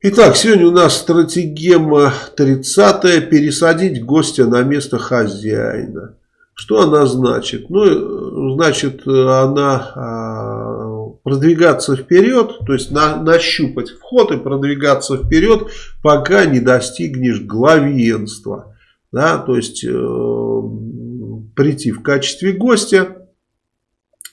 Итак, сегодня у нас стратегема 30 пересадить гостя на место хозяина. Что она значит? Ну, значит, она а, продвигаться вперед, то есть на, нащупать вход и продвигаться вперед, пока не достигнешь главенства. Да, то есть э, прийти в качестве гостя.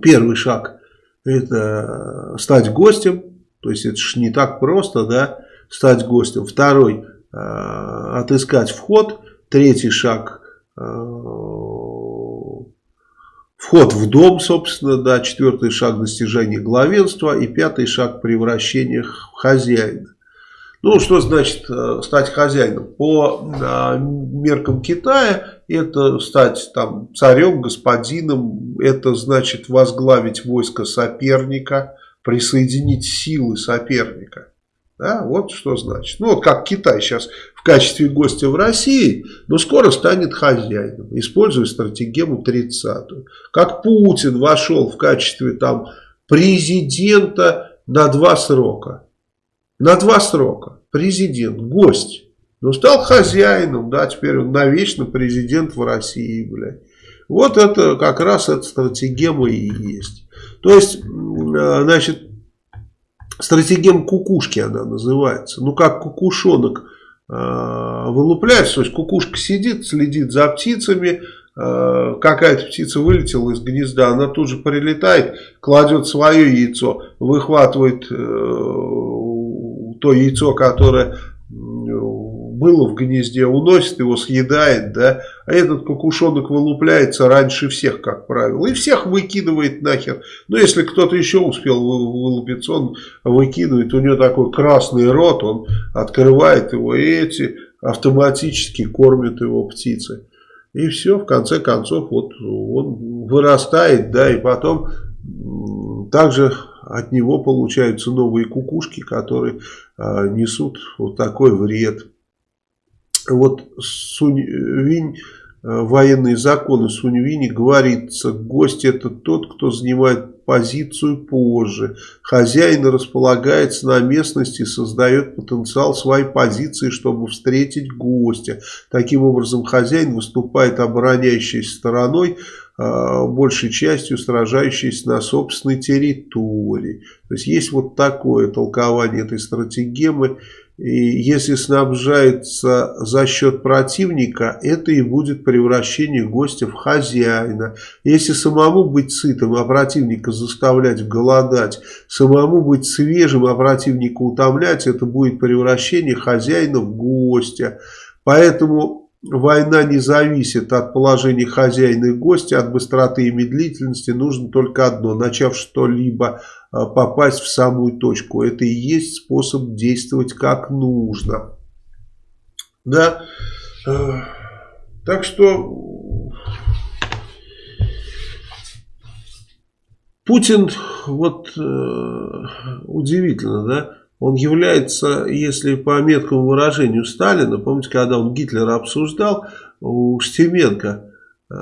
Первый шаг это стать гостем. То есть это же не так просто, да стать гостем. Второй э, отыскать вход. Третий шаг э, вход в дом, собственно, да. Четвертый шаг достижения главенства. И пятый шаг превращения в хозяина. Ну, что значит э, стать хозяином? По меркам Китая это стать там царем, господином, это значит возглавить войско соперника, присоединить силы соперника. Да, вот что значит. Ну, вот как Китай сейчас в качестве гостя в России, но скоро станет хозяином, используя стратегему 30-ю. Как Путин вошел в качестве там президента на два срока. На два срока. Президент, гость. Но стал хозяином, да, теперь он навечно президент в России, блядь. Вот это как раз эта стратегема и есть. То есть, э, значит, стратегем кукушки она называется. Ну, как кукушонок э, вылупляется, то есть кукушка сидит, следит за птицами, э, какая-то птица вылетела из гнезда, она тут же прилетает, кладет свое яйцо, выхватывает э, то яйцо, которое было в гнезде, уносит его, съедает, да, а этот кукушонок вылупляется раньше всех, как правило, и всех выкидывает нахер. Но если кто-то еще успел вылупиться, он выкидывает, у него такой красный рот, он открывает его, и эти автоматически кормят его птицы. И все, в конце концов, вот он вырастает, да, и потом также от него получаются новые кукушки, которые а, несут вот такой вред вот Сунь-Винь, э, военные законы Сунь-Вини говорится, гость это тот, кто занимает позицию позже. Хозяин располагается на местности и создает потенциал своей позиции, чтобы встретить гостя. Таким образом, хозяин выступает обороняющейся стороной, э, большей частью сражающейся на собственной территории. То есть, есть вот такое толкование этой стратегемы. И если снабжается за счет противника, это и будет превращение гостя в хозяина. Если самому быть сытым, а противника заставлять голодать, самому быть свежим, а противника утомлять, это будет превращение хозяина в гостя. Поэтому Война не зависит от положения хозяина и гостя, от быстроты и медлительности. Нужно только одно, начав что-либо а, попасть в самую точку. Это и есть способ действовать как нужно. Да. Э, так что Путин, вот э, удивительно, да, он является, если по меткому выражению Сталина, помните, когда он Гитлера обсуждал, у Штеменко, э,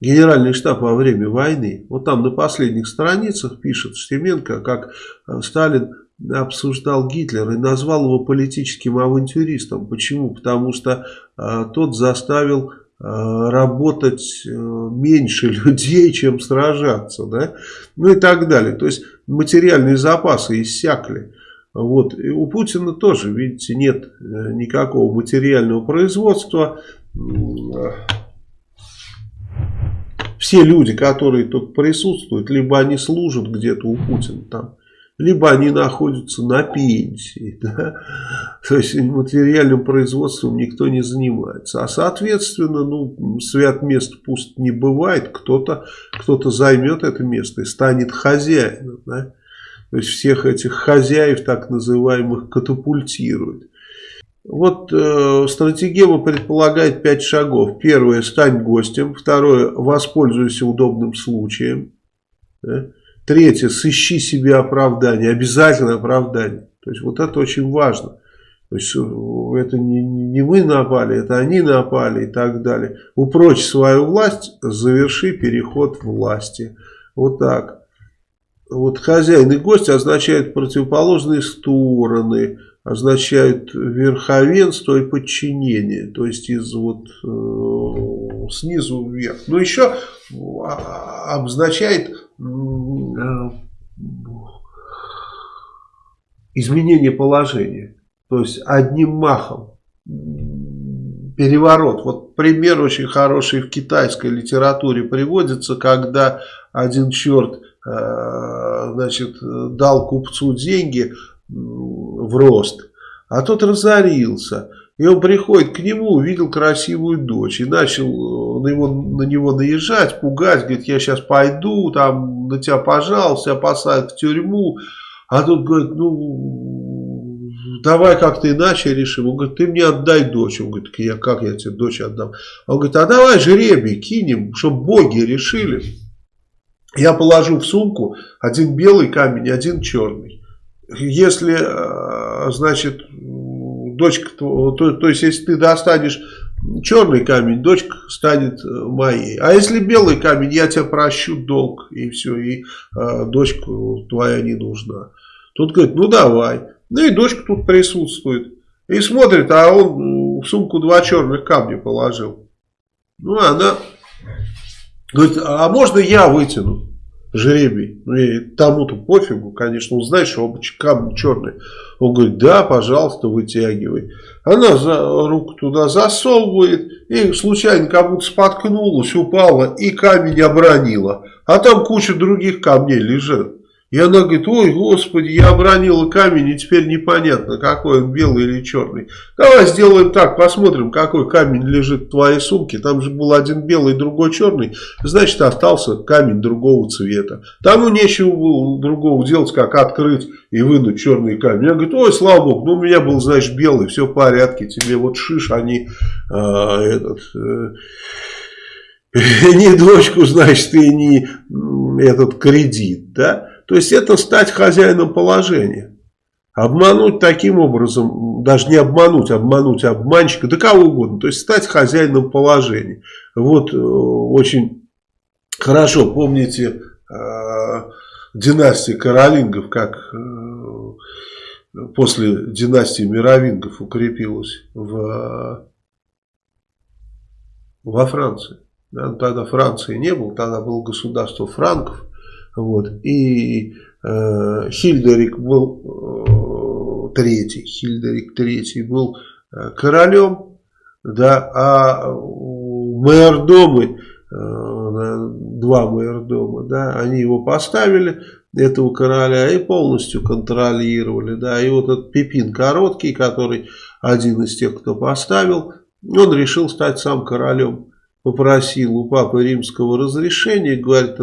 генеральный штаб во время войны, вот там на последних страницах пишет Штеменко, как э, Сталин обсуждал Гитлера и назвал его политическим авантюристом. Почему? Потому что э, тот заставил работать меньше людей, чем сражаться, да, ну и так далее. То есть материальные запасы иссякли. Вот. И у Путина тоже, видите, нет э, никакого материального производства. Все люди, которые тут присутствуют, либо они служат где-то у Путина там, либо они находятся на пенсии. Да? То есть материальным производством никто не занимается. А соответственно, ну, свят мест пуст не бывает. Кто-то кто, -то, займет это место и станет хозяином. Да? То есть всех этих хозяев так называемых катапультирует. Вот э, стратегема предполагает пять шагов. Первое – стань гостем. Второе – воспользуйся удобным случаем. Да? Третье, сыщи себе оправдание, обязательно оправдание. То есть вот это очень важно. То есть э, это не, не мы напали, это они напали и так далее. Упрочь свою власть, заверши переход власти. Вот так. вот хозяин и гость означают противоположные стороны, означают верховенство и подчинение, то есть из вот э, снизу вверх. Но еще а, обозначает э, изменение положения, то есть одним махом переворот. Вот пример очень хороший в китайской литературе приводится, когда один черт э, значит, дал купцу деньги в рост, а тот разорился. И он приходит к нему, увидел красивую дочь и начал э, на него, на него наезжать, пугать, говорит, я сейчас пойду, там на тебя пожалуйста, посадят в тюрьму. А тут говорит, ну, давай как-то иначе решим. Он говорит, ты мне отдай дочь. Он говорит, я, как я тебе дочь отдам? Он говорит, а давай жребий кинем, чтобы боги решили. Я положу в сумку один белый камень, один черный. Если, э, значит, дочка, то, то есть если ты достанешь черный камень, дочка станет э, моей. А если белый камень, я тебя прощу долг, и все, и э, дочка твоя не нужна. Тут говорит, ну давай. Ну и дочка тут присутствует. И смотрит, а он в сумку два черных камня положил. Ну, она говорит, а можно я вытяну жребий? Ну, и тому-то пофигу, конечно, он знает, что оба камни черные. Он говорит, да, пожалуйста, вытягивай. Она за, руку туда засовывает и случайно как будто споткнулась, упала и камень обронила. А там куча других камней лежит. И она говорит, ой, господи, я обронила камень, и теперь непонятно, какой он, белый или черный. Давай сделаем так, посмотрим, какой камень лежит в твоей сумке. Там же был один белый, другой черный. Значит, остался камень другого цвета. Тому нечего было другого делать, как открыть и вынуть черный камень. Я говорю, ой, слава богу, ну у меня был, знаешь, белый, все в порядке. Тебе вот шиш, они а, этот... Э, не дочку, значит, и не этот кредит, да? То есть это стать хозяином положения. Обмануть таким образом, даже не обмануть, обмануть обманщика, да кого угодно. То есть стать хозяином положения. Вот э, очень хорошо помните э, династия Каролингов, как э, после династии Мировингов укрепилась в, во Франции. Да, тогда Франции не было, тогда было государство франков. Вот. И э, Хильдерик был э, третий, Хильдерик третий был э, королем, да, а майордомы, э, два майордома, да, они его поставили, этого короля, и полностью контролировали, да, и вот этот Пипин Короткий, который один из тех, кто поставил, он решил стать сам королем попросил у папы римского разрешения, говорит,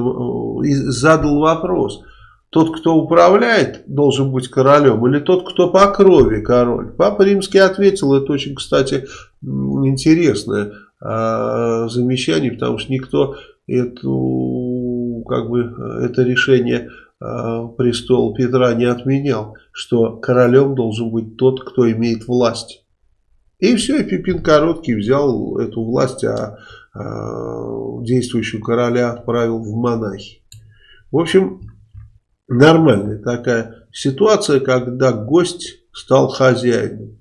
и задал вопрос, тот, кто управляет, должен быть королем, или тот, кто по крови король? Папа римский ответил, это очень, кстати, интересное а, замечание, потому что никто эту, как бы, это решение а, престола Петра не отменял, что королем должен быть тот, кто имеет власть. И все, и Пипин Короткий взял эту власть, а Э, действующего короля отправил в монахи. В общем, нормальная такая ситуация, когда гость стал хозяином.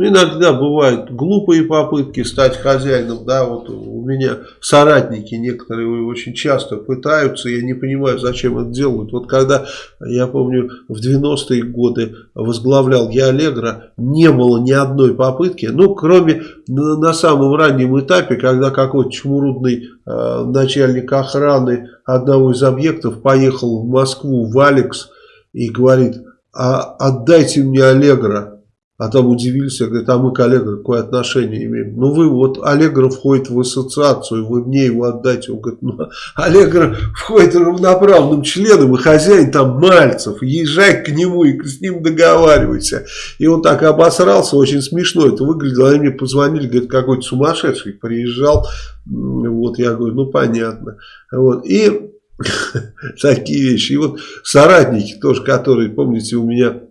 Ну, иногда бывают глупые попытки стать хозяином, да, вот у меня соратники некоторые очень часто пытаются, я не понимаю, зачем это делают. Вот когда, я помню, в 90-е годы возглавлял я Аллегра, не было ни одной попытки, ну, кроме на, самом раннем этапе, когда какой-то чмурудный э, начальник охраны одного из объектов поехал в Москву, в Алекс, и говорит, а отдайте мне Аллегра. А там удивились, говорят, а мы к Аллегро какое отношение имеем? Ну вы вот, Аллегро входит в ассоциацию, вы мне его отдайте. Он говорит, ну Аллегро входит равноправным членом, и хозяин там Мальцев, езжай к нему и с ним договаривайся. И он так обосрался, очень смешно это выглядело. Они мне позвонили, говорят, какой-то сумасшедший приезжал. Вот, я говорю, ну понятно. Вот, и такие вещи. И вот соратники тоже, которые, помните, у меня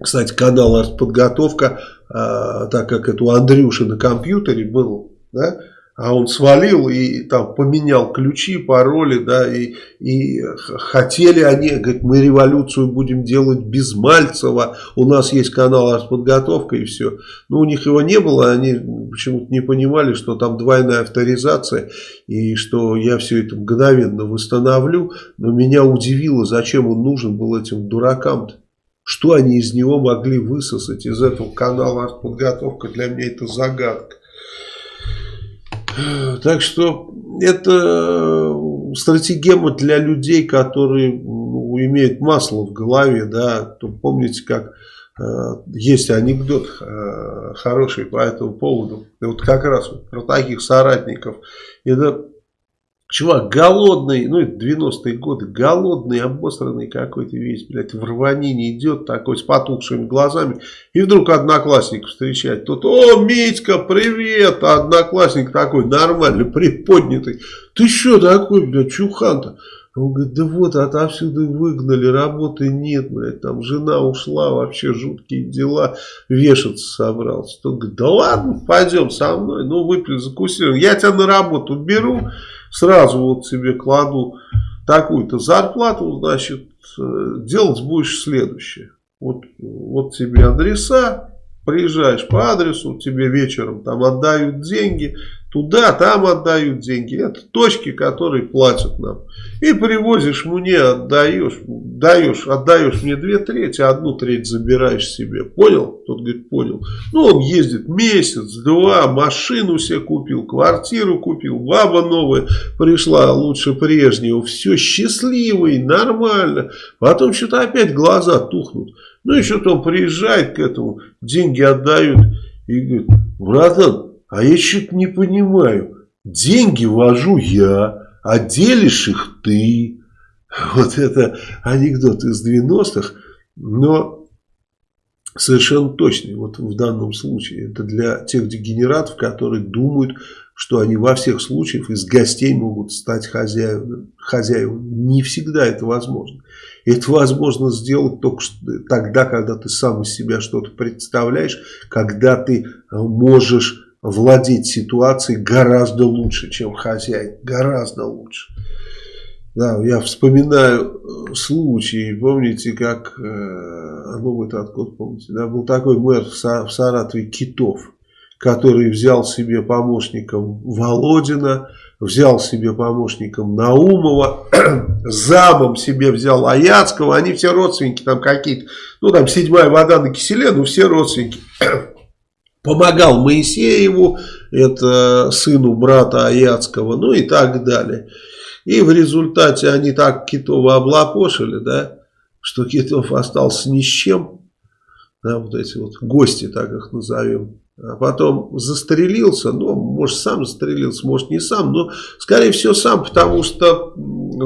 кстати, канал артподготовка, а, так как это у Андрюши на компьютере был, да, а он свалил и там поменял ключи, пароли, да, и, и хотели они, говорит, мы революцию будем делать без Мальцева, у нас есть канал артподготовка и все. Но у них его не было, они почему-то не понимали, что там двойная авторизация и что я все это мгновенно восстановлю, но меня удивило, зачем он нужен был этим дуракам-то. Что они из него могли высосать из этого канала артподготовка, для меня это загадка. Так что это стратегема для людей, которые ну, имеют масло в голове. Да? То помните, как э, есть анекдот э, хороший по этому поводу. И вот как раз вот про таких соратников. Это Чувак голодный, ну это 90-е годы, голодный, обосранный какой-то весь, блядь, в рванине идет такой с потухшими глазами. И вдруг одноклассник встречает. Тут, о, Митька, привет! А одноклассник такой нормальный, приподнятый. Ты что такой, блядь, чухан-то? Он говорит, да вот, отовсюду выгнали, работы нет, блядь, там жена ушла, вообще жуткие дела, вешаться собрался. Тот говорит, да ладно, пойдем со мной, ну выпили, закусили, я тебя на работу беру, сразу вот себе кладу такую-то зарплату, значит, э, делать будешь следующее. Вот, вот тебе адреса, приезжаешь по адресу, тебе вечером там отдают деньги, Туда, там отдают деньги. Это точки, которые платят нам. И привозишь мне, отдаешь, даешь, отдаешь мне две трети, а одну треть забираешь себе. Понял? Тот говорит, понял. Ну, он ездит месяц, два, машину себе купил, квартиру купил, баба новая пришла, лучше прежнего. Все счастливый, нормально. Потом что-то опять глаза тухнут. Ну и что-то он приезжает к этому, деньги отдают и говорит, братан, а я что-то не понимаю. Деньги вожу я, а делишь их ты. Вот это анекдот из 90-х, но совершенно точный вот в данном случае. Это для тех дегенератов, которые думают, что они во всех случаях из гостей могут стать хозяевами. хозяевами. Не всегда это возможно. Это возможно сделать только тогда, когда ты сам из себя что-то представляешь, когда ты можешь владеть ситуацией гораздо лучше, чем хозяин. Гораздо лучше. Да, я вспоминаю э, случай, помните, как, э, ну вы откуда помните, да, был такой мэр в Саратове Китов, который взял себе помощником Володина, взял себе помощником Наумова, замом себе взял Аяцкого, они все родственники там какие-то, ну там седьмая вода на киселе, ну все родственники помогал Моисееву, это сыну брата Аяцкого, ну и так далее. И в результате они так Китова облапошили, да, что Китов остался ни с чем, да, вот эти вот гости, так их назовем. А потом застрелился, ну, может, сам застрелился, может, не сам, но, скорее всего, сам, потому что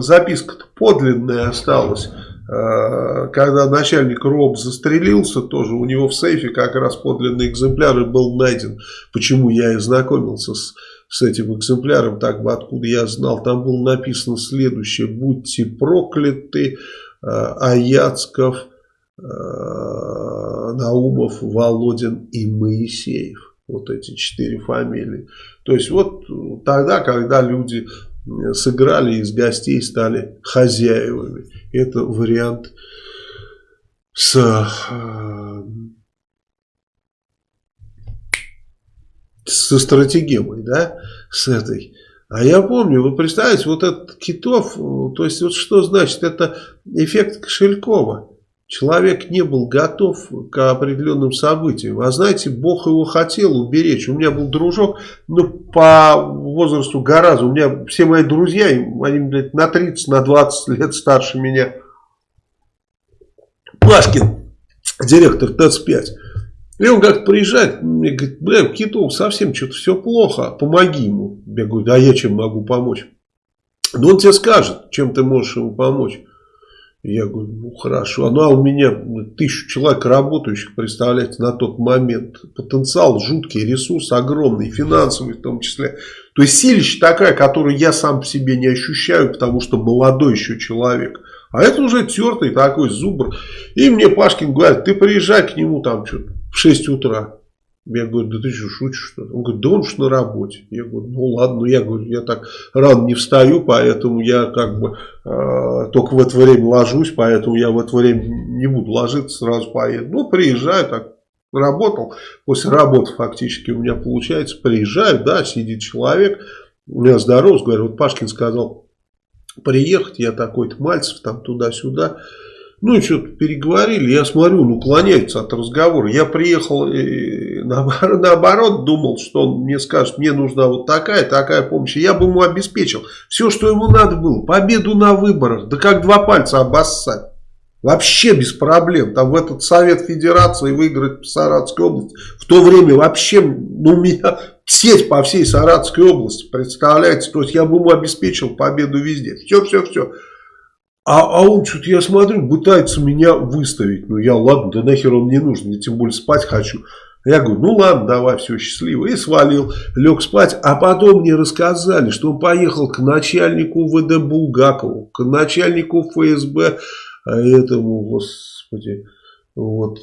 записка-то подлинная осталась. Э, когда начальник РОБ застрелился, тоже у него в сейфе как раз подлинный экземпляр и был найден. Почему я и знакомился с, с этим экземпляром, так бы откуда я знал. Там было написано следующее. Будьте прокляты, э, Аяцков, Наумов, Володин и Моисеев. Вот эти четыре фамилии. То есть вот тогда, когда люди сыграли, из гостей стали хозяевами. Это вариант с, э, со стратегемой, да, с этой. А я помню, вы представляете, вот этот Китов, то есть вот что значит, это эффект Кошелькова. Человек не был готов к определенным событиям. А знаете, Бог его хотел уберечь. У меня был дружок, ну, по возрасту гораздо. У меня все мои друзья, они, блядь, на 30, на 20 лет старше меня. Пашкин, директор ТЭЦ-5. И он как-то приезжает, мне говорит, бля, Китов совсем что-то все плохо, помоги ему. Я говорю, да я чем могу помочь? Ну он тебе скажет, чем ты можешь ему помочь. Я говорю, ну хорошо. Ну а у меня тысячу человек работающих, представляете, на тот момент. Потенциал жуткий, ресурс огромный, финансовый в том числе. То есть силища такая, которую я сам по себе не ощущаю, потому что молодой еще человек. А это уже тертый такой зубр. И мне Пашкин говорит, ты приезжай к нему там что-то в 6 утра. Я говорю, да ты что, шутишь что ли? Он говорит, да он уж на работе. Я говорю, ну ладно, ну я говорю, я так рано не встаю, поэтому я как бы э, только в это время ложусь, поэтому я в это время не буду ложиться, сразу поеду. Ну, приезжаю так, работал, после работы фактически у меня получается, приезжаю, да, сидит человек, у меня здоров, говорю, вот Пашкин сказал приехать, я такой-то Мальцев, там туда-сюда, ну и что-то переговорили, я смотрю, он уклоняется от разговора. Я приехал и наоборот думал, что он мне скажет, мне нужна вот такая, такая помощь. Я бы ему обеспечил все, что ему надо было. Победу на выборах, да как два пальца обоссать. Вообще без проблем. Там в этот Совет Федерации выиграть в Саратовской области. В то время вообще, ну, меня сеть по всей Саратовской области, представляете? То есть я бы ему обеспечил победу везде. Все, все, все. А, а он что-то, я смотрю, пытается меня выставить. Ну, я, ладно, да нахер он мне нужен, я тем более спать хочу. Я говорю, ну ладно, давай, все, счастливо. И свалил, лег спать. А потом мне рассказали, что он поехал к начальнику ВД Булгакову, к начальнику ФСБ, а этому, господи, вот,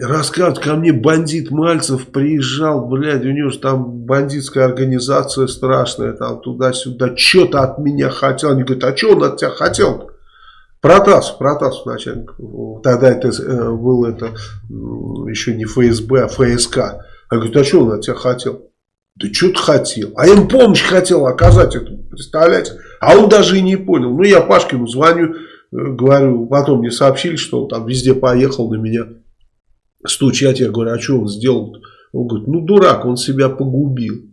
Рассказывают, ко мне бандит Мальцев приезжал, блядь, у него же там бандитская организация страшная, там туда-сюда, что-то от меня хотел. Они говорят, а что он от тебя хотел? -то? Протасов, Протасов начальник. Тогда это э, был это еще не ФСБ, а ФСК. Я говорю, а что он от тебя хотел? Да что ты хотел? А им помощь хотел оказать это, представляете? А он даже и не понял. Ну, я Пашкину звоню, э, говорю, потом мне сообщили, что он там везде поехал на меня стучать. Я говорю, а что он сделал? -то? Он говорит, ну дурак, он себя погубил.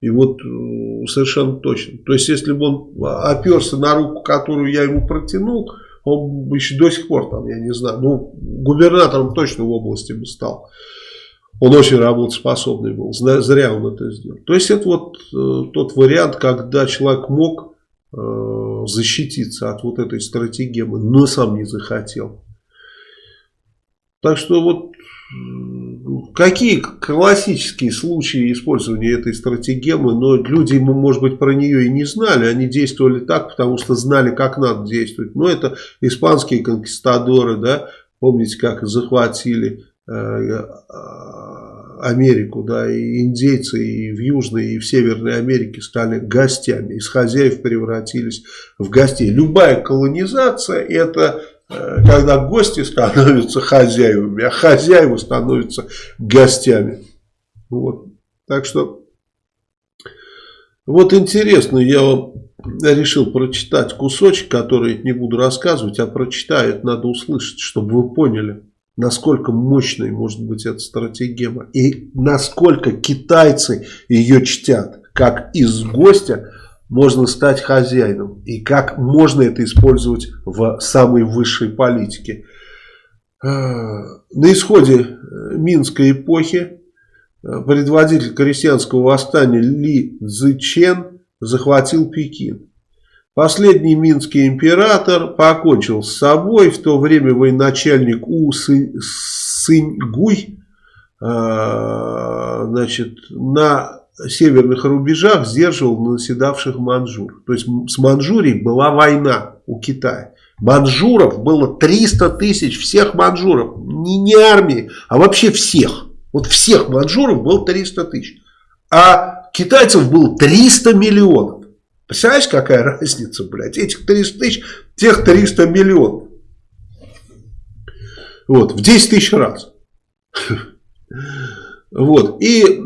И вот э, совершенно точно. То есть, если бы он оперся на руку, которую я ему протянул, он бы еще до сих пор там, я не знаю, ну, губернатором точно в области бы стал. Он очень работоспособный был, зря он это сделал. То есть, это вот э, тот вариант, когда человек мог э, защититься от вот этой стратегемы, но сам не захотел. Так что вот какие классические случаи использования этой стратегемы, но люди, может быть, про нее и не знали, они действовали так, потому что знали, как надо действовать. Но это испанские конкистадоры, да, помните, как захватили э, э, Америку, да, и индейцы и в Южной, и в Северной Америке стали гостями, из хозяев превратились в гостей. Любая колонизация это когда гости становятся хозяевами, а хозяева становятся гостями. Вот. Так что, вот интересно, я вам решил прочитать кусочек, который не буду рассказывать, а прочитаю, это надо услышать, чтобы вы поняли, насколько мощной может быть эта стратегема и насколько китайцы ее чтят, как из гостя можно стать хозяином и как можно это использовать в самой высшей политике. Э, на исходе э, Минской эпохи э, предводитель крестьянского восстания Ли Цзычен захватил Пекин. Последний минский император покончил с собой, в то время военачальник У Сыньгуй значит, на северных рубежах сдерживал наседавших маньчжур. То есть с Маньчжурией была война у Китая. Маньчжуров было 300 тысяч, всех маньчжуров, не, не армии, а вообще всех. Вот всех маньчжуров было 300 тысяч. А китайцев было 300 миллионов. Представляешь, какая разница, блядь? Этих 300 тысяч, тех 300 миллионов. Вот, в 10 тысяч раз. Вот, и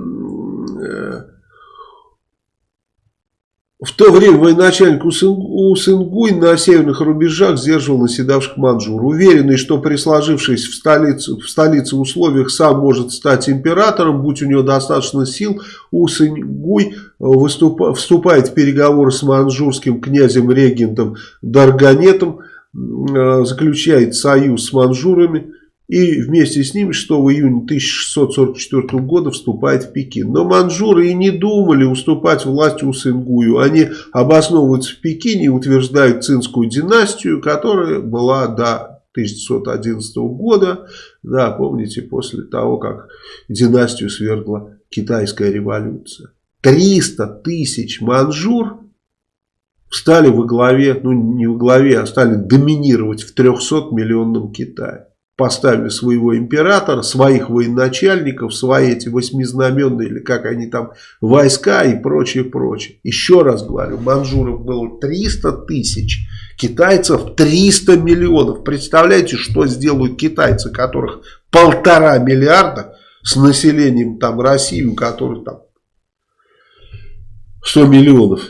В то время военачальник Усынгуй на северных рубежах сдерживал наседавших манжур. Уверенный, что при сложившись в столице, в столице условиях сам может стать императором, будь у него достаточно сил, Усынгуй выступ, вступает в переговоры с манжурским князем-регентом Дарганетом, э, заключает союз с манжурами и вместе с ним 6 июня 1644 года вступает в Пекин. Но манжуры и не думали уступать власти у Сынгую. Они обосновываются в Пекине и утверждают цинскую династию, которая была до 1611 года, да, помните, после того, как династию свергла китайская революция. 300 тысяч манжур стали во главе, ну не во главе, а стали доминировать в 300 миллионном Китае. Поставили своего императора, своих военачальников, свои эти восьмизнаменные, или как они там, войска и прочее, прочее. Еще раз говорю, манжуров было 300 тысяч, китайцев 300 миллионов. Представляете, что сделают китайцы, которых полтора миллиарда с населением там России, у которых там 100 миллионов